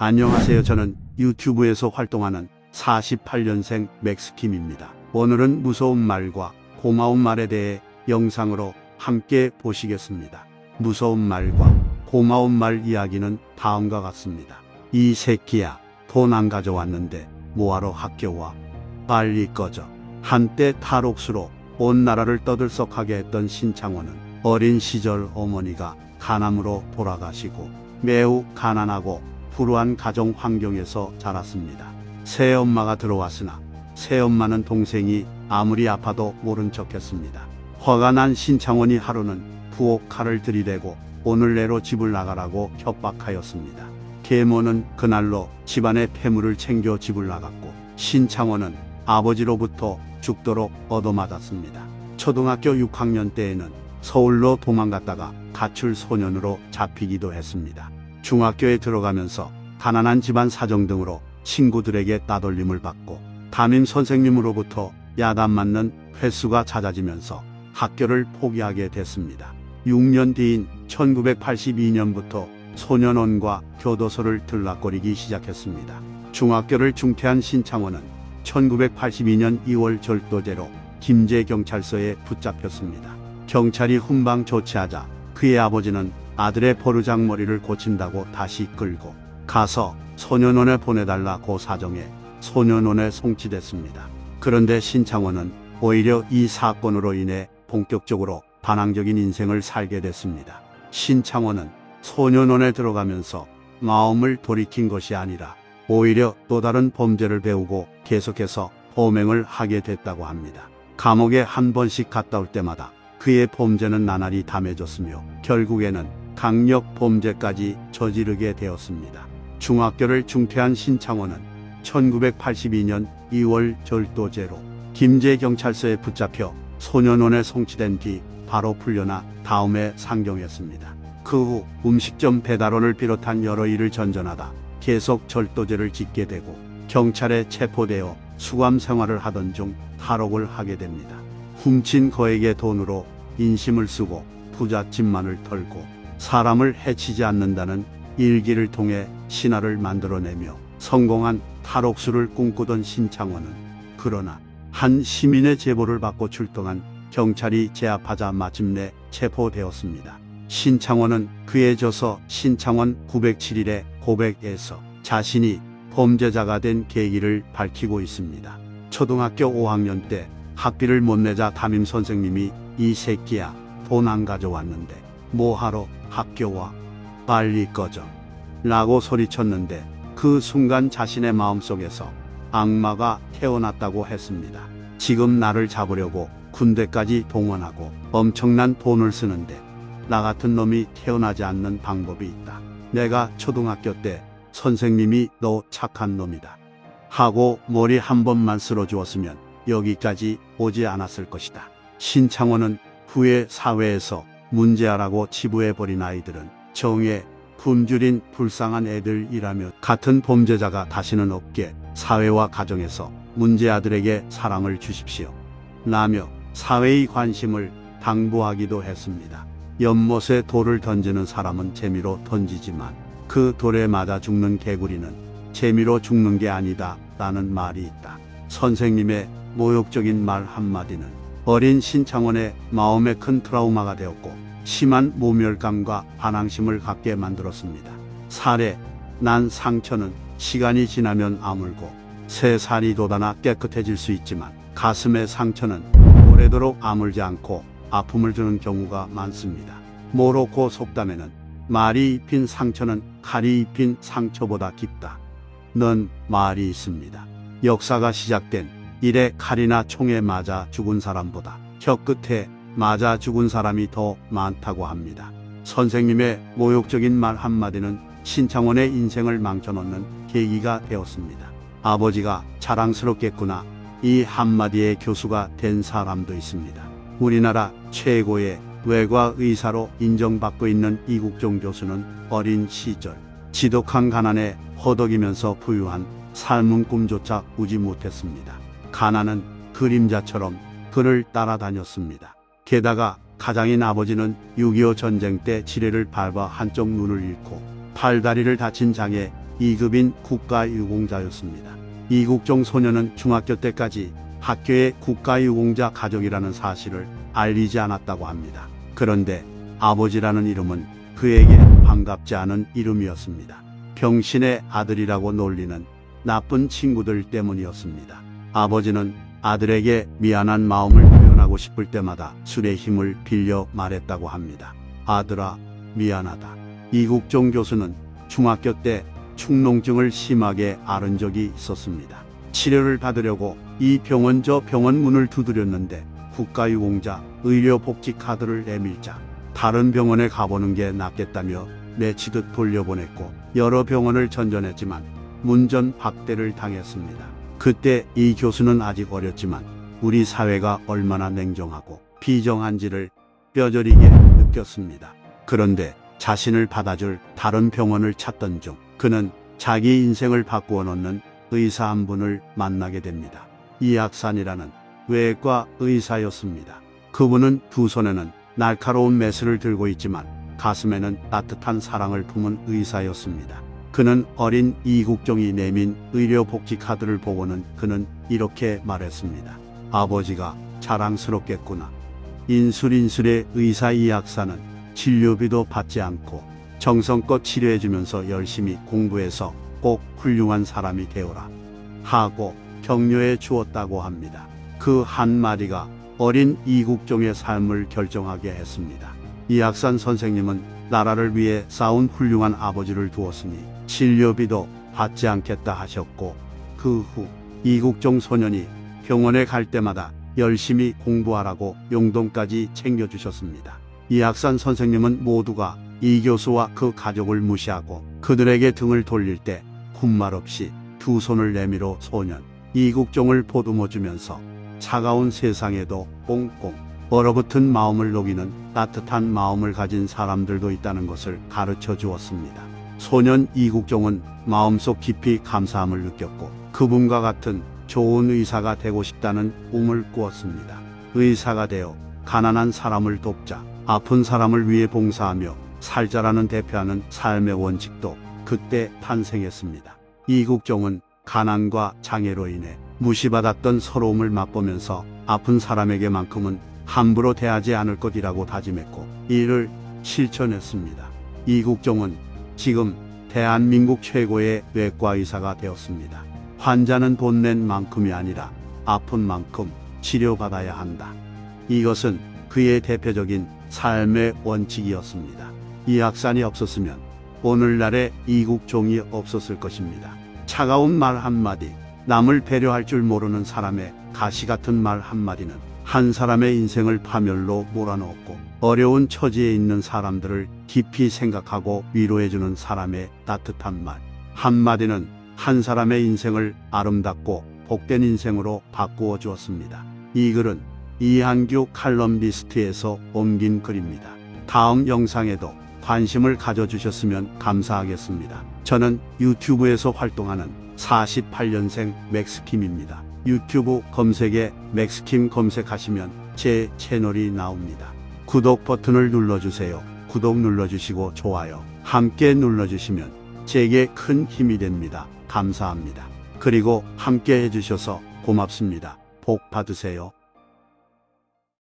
안녕하세요. 저는 유튜브에서 활동하는 48년생 맥스킴입니다. 오늘은 무서운 말과 고마운 말에 대해 영상으로 함께 보시겠습니다. 무서운 말과 고마운 말 이야기는 다음과 같습니다. 이 새끼야, 돈 안 가져왔는데 뭐하러 학교 와? 빨리 꺼져. 한때 탈옥수로 온 나라를 떠들썩하게 했던 신창원은 어린 시절 어머니가 간암으로 돌아가시고 매우 가난하고 불우한 가정 환경에서 자랐습니다. 새엄마가 들어왔으나 새엄마는 동생이 아무리 아파도 모른 척했습니다. 화가 난 신창원이 하루는 부엌 칼을 들이대고 오늘 내로 집을 나가라고 협박하였습니다. 계모는 그날로 집안의 폐물을 챙겨 집을 나갔고 신창원은 아버지로부터 죽도록 얻어맞았습니다. 초등학교 6학년 때에는 서울로 도망갔다가 가출 소년으로 잡히기도 했습니다. 중학교에 들어가면서 가난한 집안 사정 등으로 친구들에게 따돌림을 받고 담임 선생님으로부터 야단 맞는 횟수가 잦아지면서 학교를 포기하게 됐습니다. 6년 뒤인 1982년부터 소년원과 교도소를 들락거리기 시작했습니다. 중학교를 중퇴한 신창원은 1982년 2월 절도죄로 김제경찰서에 붙잡혔습니다. 경찰이 훈방 조치하자 그의 아버지는 아들의 포르장머리를 고친다고 다시 끌고 가서 소년원에 보내달라고 사정해 소년원에 송치됐습니다. 그런데 신창원은 오히려 이 사건으로 인해 본격적으로 반항적인 인생을 살게 됐습니다. 신창원은 소년원에 들어가면서 마음을 돌이킨 것이 아니라 오히려 또 다른 범죄를 배우고 계속해서 범행을 하게 됐다고 합니다. 감옥에 한 번씩 갔다 올 때마다 그의 범죄는 나날이 담해졌으며 결국에는 강력 범죄까지 저지르게 되었습니다. 중학교를 중퇴한 신창원은 1982년 2월 절도죄로 김제경찰서에 붙잡혀 소년원에 송치된 뒤 바로 풀려나 다음에 상경했습니다. 그 후 음식점 배달원을 비롯한 여러 일을 전전하다 계속 절도죄를 짓게 되고 경찰에 체포되어 수감 생활을 하던 중 탈옥을 하게 됩니다. 훔친 거액의 돈으로 인심을 쓰고 부잣집만을 털고 사람을 해치지 않는다는 일기를 통해 신화를 만들어내며 성공한 탈옥수를 꿈꾸던 신창원은 그러나 한 시민의 제보를 받고 출동한 경찰이 제압하자 마침내 체포되었습니다. 신창원은 그에 져서 신창원 907일의 고백에서 자신이 범죄자가 된 계기를 밝히고 있습니다. 초등학교 5학년 때 학비를 못 내자 담임 선생님이 이 새끼야 돈 안 가져왔는데 뭐하러 학교 와 빨리 꺼져 라고 소리쳤는데 그 순간 자신의 마음속에서 악마가 태어났다고 했습니다. 지금 나를 잡으려고 군대까지 동원하고 엄청난 돈을 쓰는데 나 같은 놈이 태어나지 않는 방법이 있다. 내가 초등학교 때 선생님이 너 착한 놈이다. 하고 머리 한 번만 쓸어주었으면 여기까지 오지 않았을 것이다. 신창원은 후에 사회에서 문제아라고 치부해버린 아이들은 정에 굶주린 불쌍한 애들이라며 같은 범죄자가 다시는 없게 사회와 가정에서 문제아들에게 사랑을 주십시오. 라며 사회의 관심을 당부하기도 했습니다. 연못에 돌을 던지는 사람은 재미로 던지지만 그 돌에 맞아 죽는 개구리는 재미로 죽는 게 아니다 라는 말이 있다. 선생님의 모욕적인 말 한마디는 어린 신창원의 마음에 큰 트라우마가 되었고 심한 모멸감과 반항심을 갖게 만들었습니다. 살에 난 상처는 시간이 지나면 아물고 새 살이 돋아나 깨끗해질 수 있지만 가슴의 상처는 오래도록 아물지 않고 아픔을 주는 경우가 많습니다. 모로코 속담에는 말이 입힌 상처는 칼이 입힌 상처보다 깊다. 는 말이 있습니다. 역사가 시작된 이래 칼이나 총에 맞아 죽은 사람보다 혀끝에 맞아 죽은 사람이 더 많다고 합니다. 선생님의 모욕적인 말 한마디는 신창원의 인생을 망쳐놓는 계기가 되었습니다. 아버지가 자랑스럽겠구나. 이 한마디의 교수가 된 사람도 있습니다. 우리나라 최고의 외과 의사로 인정받고 있는 이국종 교수는 어린 시절 지독한 가난에 허덕이면서 부유한 삶은 꿈조차 꾸지 못했습니다. 가난은 그림자처럼 그를 따라다녔습니다. 게다가 가장인 아버지는 6.25 전쟁 때 지뢰를 밟아 한쪽 눈을 잃고 팔다리를 다친 장애 2급인 국가유공자였습니다. 이국종 소녀는 중학교 때까지 학교에 국가유공자 가족이라는 사실을 알리지 않았다고 합니다. 그런데 아버지라는 이름은 그에게 반갑지 않은 이름이었습니다. 병신의 아들이라고 놀리는 나쁜 친구들 때문이었습니다. 아버지는 아들에게 미안한 마음을 표현하고 싶을 때마다 술의 힘을 빌려 말했다고 합니다. 아들아, 미안하다. 이국종 교수는 중학교 때 축농증을 심하게 앓은 적이 있었습니다. 치료를 받으려고 이 병원 저 병원 문을 두드렸는데 국가유공자 의료복지 카드를 내밀자 다른 병원에 가보는 게 낫겠다며 내치듯 돌려보냈고 여러 병원을 전전했지만 문전 박대를 당했습니다. 그때 이 교수는 아직 어렸지만 우리 사회가 얼마나 냉정하고 비정한지를 뼈저리게 느꼈습니다. 그런데 자신을 받아줄 다른 병원을 찾던 중 그는 자기 인생을 바꾸어 놓는 의사 한 분을 만나게 됩니다. 이학산이라는 외과 의사였습니다. 그분은 두 손에는 날카로운 메스를 들고 있지만 가슴에는 따뜻한 사랑을 품은 의사였습니다. 그는 어린 이국종이 내민 의료복지 카드를 보고는 그는 이렇게 말했습니다. 아버지가 자랑스럽겠구나. 인술인술의 의사 이 학사는 진료비도 받지 않고 정성껏 치료해주면서 열심히 공부해서 꼭 훌륭한 사람이 되어라. 하고 격려해 주었다고 합니다. 그 한마디가 어린 이국종의 삶을 결정하게 했습니다. 이학산 선생님은 나라를 위해 싸운 훌륭한 아버지를 두었으니 진료비도 받지 않겠다 하셨고 그 후 이국종 소년이 병원에 갈 때마다 열심히 공부하라고 용돈까지 챙겨주셨습니다. 이학산 선생님은 모두가 이 교수와 그 가족을 무시하고 그들에게 등을 돌릴 때 군말 없이 두 손을 내밀어 소년 이국종을 보듬어 주면서 차가운 세상에도 꽁꽁 얼어붙은 마음을 녹이는 따뜻한 마음을 가진 사람들도 있다는 것을 가르쳐 주었습니다. 소년 이국종은 마음속 깊이 감사함을 느꼈고 그분과 같은 좋은 의사가 되고 싶다는 꿈을 꾸었습니다. 의사가 되어 가난한 사람을 돕자 아픈 사람을 위해 봉사하며 살자라는 대표하는 삶의 원칙도 그때 탄생했습니다. 이국종은 가난과 장애로 인해 무시받았던 서러움을 맛보면서 아픈 사람에게만큼은 함부로 대하지 않을 것이라고 다짐했고 이를 실천했습니다. 이국종은 지금 대한민국 최고의 외과 의사가 되었습니다. 환자는 돈 낸 만큼이 아니라 아픈 만큼 치료받아야 한다. 이것은 그의 대표적인 삶의 원칙이었습니다. 이 학산이 없었으면 오늘날의 이국종이 없었을 것입니다. 차가운 말 한마디, 남을 배려할 줄 모르는 사람의 가시 같은 말 한마디는 한 사람의 인생을 파멸로 몰아넣었고 어려운 처지에 있는 사람들을 깊이 생각하고 위로해주는 사람의 따뜻한 말 한마디는 한 사람의 인생을 아름답고 복된 인생으로 바꾸어 주었습니다. 이 글은 이한규 칼럼니스트에서 옮긴 글입니다. 다음 영상에도 관심을 가져주셨으면 감사하겠습니다. 저는 유튜브에서 활동하는 48년생 맥스킴입니다. 유튜브 검색에 맥스킴 검색하시면 제 채널이 나옵니다. 구독 버튼을 눌러주세요. 구독 눌러주시고 좋아요 함께 눌러주시면 제게 큰 힘이 됩니다. 감사합니다. 그리고 함께 해주셔서 고맙습니다. 복 받으세요.